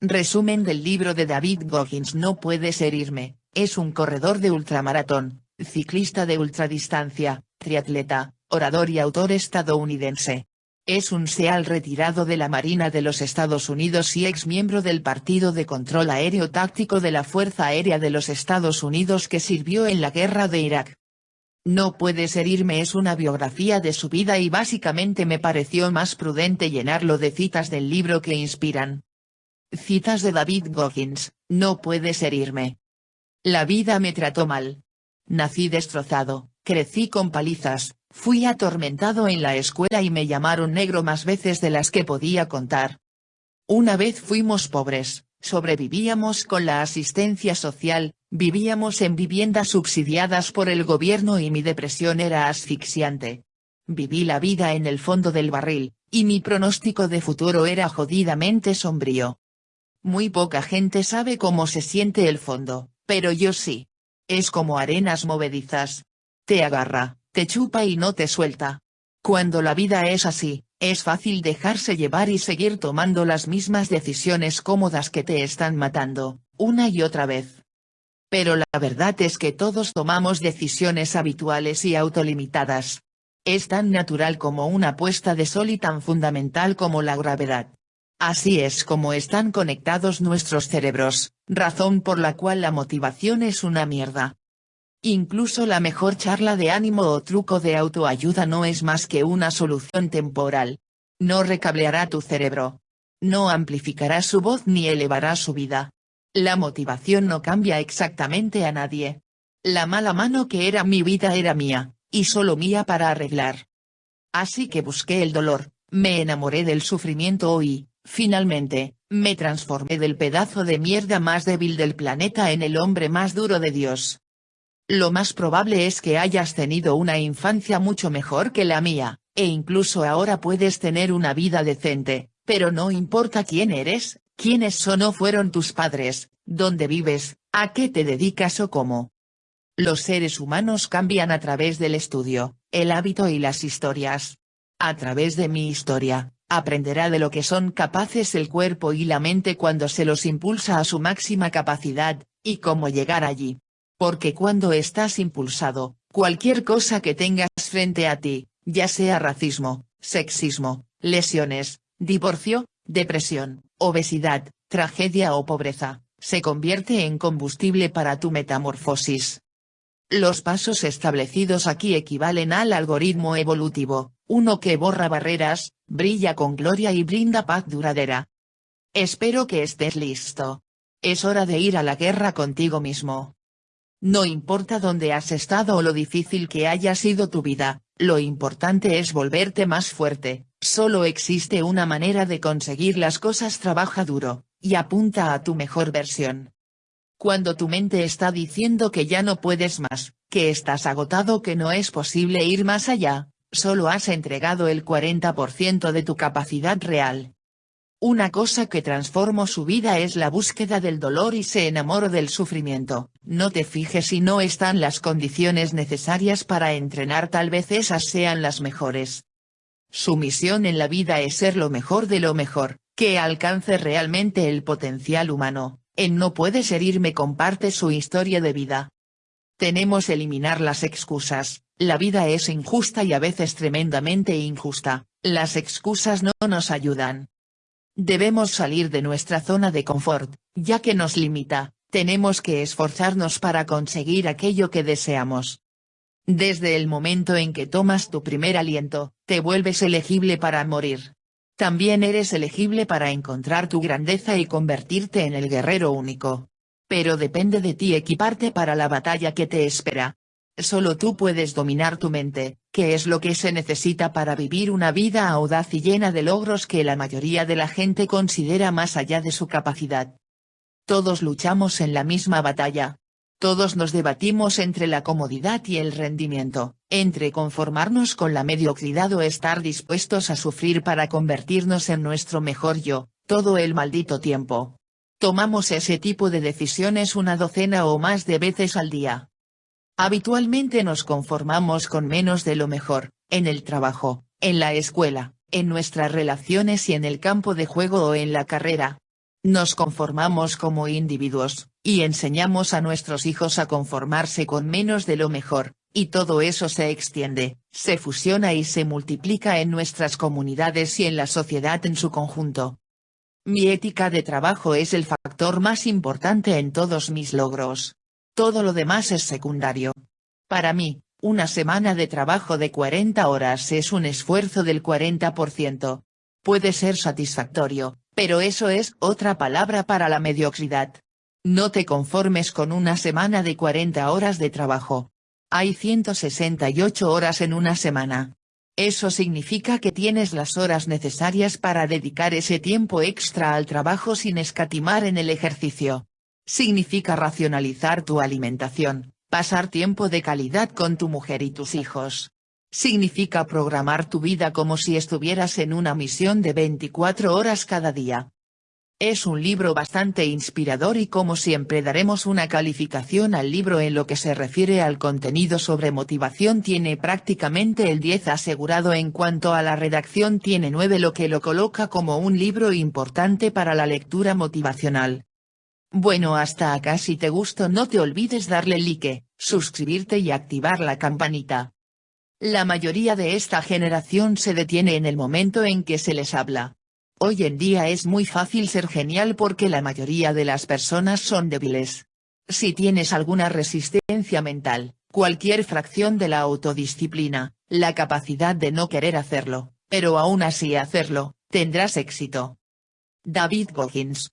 Resumen del libro de David Goggins No puedes herirme, es un corredor de ultramaratón, ciclista de ultradistancia, triatleta, orador y autor estadounidense. Es un SEAL retirado de la Marina de los Estados Unidos y ex miembro del Partido de Control Aéreo Táctico de la Fuerza Aérea de los Estados Unidos que sirvió en la Guerra de Irak. No puedes herirme es una biografía de su vida y básicamente me pareció más prudente llenarlo de citas del libro que inspiran. Citas de David Goggins, no puedes herirme. La vida me trató mal. Nací destrozado, crecí con palizas, fui atormentado en la escuela y me llamaron negro más veces de las que podía contar. Una vez fuimos pobres, sobrevivíamos con la asistencia social, vivíamos en viviendas subsidiadas por el gobierno y mi depresión era asfixiante. Viví la vida en el fondo del barril, y mi pronóstico de futuro era jodidamente sombrío. Muy poca gente sabe cómo se siente el fondo, pero yo sí. Es como arenas movedizas. Te agarra, te chupa y no te suelta. Cuando la vida es así, es fácil dejarse llevar y seguir tomando las mismas decisiones cómodas que te están matando, una y otra vez. Pero la verdad es que todos tomamos decisiones habituales y autolimitadas. Es tan natural como una puesta de sol y tan fundamental como la gravedad. Así es como están conectados nuestros cerebros, razón por la cual la motivación es una mierda. Incluso la mejor charla de ánimo o truco de autoayuda no es más que una solución temporal. No recableará tu cerebro. No amplificará su voz ni elevará su vida. La motivación no cambia exactamente a nadie. La mala mano que era mi vida era mía, y solo mía para arreglar. Así que busqué el dolor, me enamoré del sufrimiento y, Finalmente, me transformé del pedazo de mierda más débil del planeta en el hombre más duro de Dios. Lo más probable es que hayas tenido una infancia mucho mejor que la mía, e incluso ahora puedes tener una vida decente, pero no importa quién eres, quiénes son o fueron tus padres, dónde vives, a qué te dedicas o cómo. Los seres humanos cambian a través del estudio, el hábito y las historias. A través de mi historia, aprenderá de lo que son capaces el cuerpo y la mente cuando se los impulsa a su máxima capacidad, y cómo llegar allí. Porque cuando estás impulsado, cualquier cosa que tengas frente a ti, ya sea racismo, sexismo, lesiones, divorcio, depresión, obesidad, tragedia o pobreza, se convierte en combustible para tu metamorfosis. Los pasos establecidos aquí equivalen al algoritmo evolutivo, uno que borra barreras, brilla con gloria y brinda paz duradera. Espero que estés listo. Es hora de ir a la guerra contigo mismo. No importa dónde has estado o lo difícil que haya sido tu vida, lo importante es volverte más fuerte, solo existe una manera de conseguir las cosas trabaja duro, y apunta a tu mejor versión. Cuando tu mente está diciendo que ya no puedes más, que estás agotado que no es posible ir más allá, solo has entregado el 40% de tu capacidad real. Una cosa que transformó su vida es la búsqueda del dolor y se enamoró del sufrimiento, no te fijes si no están las condiciones necesarias para entrenar tal vez esas sean las mejores. Su misión en la vida es ser lo mejor de lo mejor, que alcance realmente el potencial humano, en No puedes herirme comparte su historia de vida. Tenemos eliminar las excusas, la vida es injusta y a veces tremendamente injusta, las excusas no nos ayudan. Debemos salir de nuestra zona de confort, ya que nos limita, tenemos que esforzarnos para conseguir aquello que deseamos. Desde el momento en que tomas tu primer aliento, te vuelves elegible para morir. También eres elegible para encontrar tu grandeza y convertirte en el guerrero único. Pero depende de ti equiparte para la batalla que te espera, Solo tú puedes dominar tu mente, que es lo que se necesita para vivir una vida audaz y llena de logros que la mayoría de la gente considera más allá de su capacidad. Todos luchamos en la misma batalla. Todos nos debatimos entre la comodidad y el rendimiento, entre conformarnos con la mediocridad o estar dispuestos a sufrir para convertirnos en nuestro mejor yo, todo el maldito tiempo. Tomamos ese tipo de decisiones una docena o más de veces al día. Habitualmente nos conformamos con menos de lo mejor, en el trabajo, en la escuela, en nuestras relaciones y en el campo de juego o en la carrera. Nos conformamos como individuos, y enseñamos a nuestros hijos a conformarse con menos de lo mejor, y todo eso se extiende, se fusiona y se multiplica en nuestras comunidades y en la sociedad en su conjunto. Mi ética de trabajo es el factor más importante en todos mis logros. Todo lo demás es secundario. Para mí, una semana de trabajo de 40 horas es un esfuerzo del 40%. Puede ser satisfactorio, pero eso es otra palabra para la mediocridad. No te conformes con una semana de 40 horas de trabajo. Hay 168 horas en una semana. Eso significa que tienes las horas necesarias para dedicar ese tiempo extra al trabajo sin escatimar en el ejercicio. Significa racionalizar tu alimentación, pasar tiempo de calidad con tu mujer y tus hijos, Significa programar tu vida como si estuvieras en una misión de 24 horas cada día. Es un libro bastante inspirador y como siempre daremos una calificación al libro en lo que se refiere al contenido sobre motivación tiene prácticamente el 10 asegurado en cuanto a la redacción tiene 9 lo que lo coloca como un libro importante para la lectura motivacional. Bueno hasta acá si te gustó no te olvides darle like, suscribirte y activar la campanita. La mayoría de esta generación se detiene en el momento en que se les habla. Hoy en día es muy fácil ser genial porque la mayoría de las personas son débiles. Si tienes alguna resistencia mental, cualquier fracción de la autodisciplina, la capacidad de no querer hacerlo, pero aún así hacerlo, tendrás éxito. David Goggins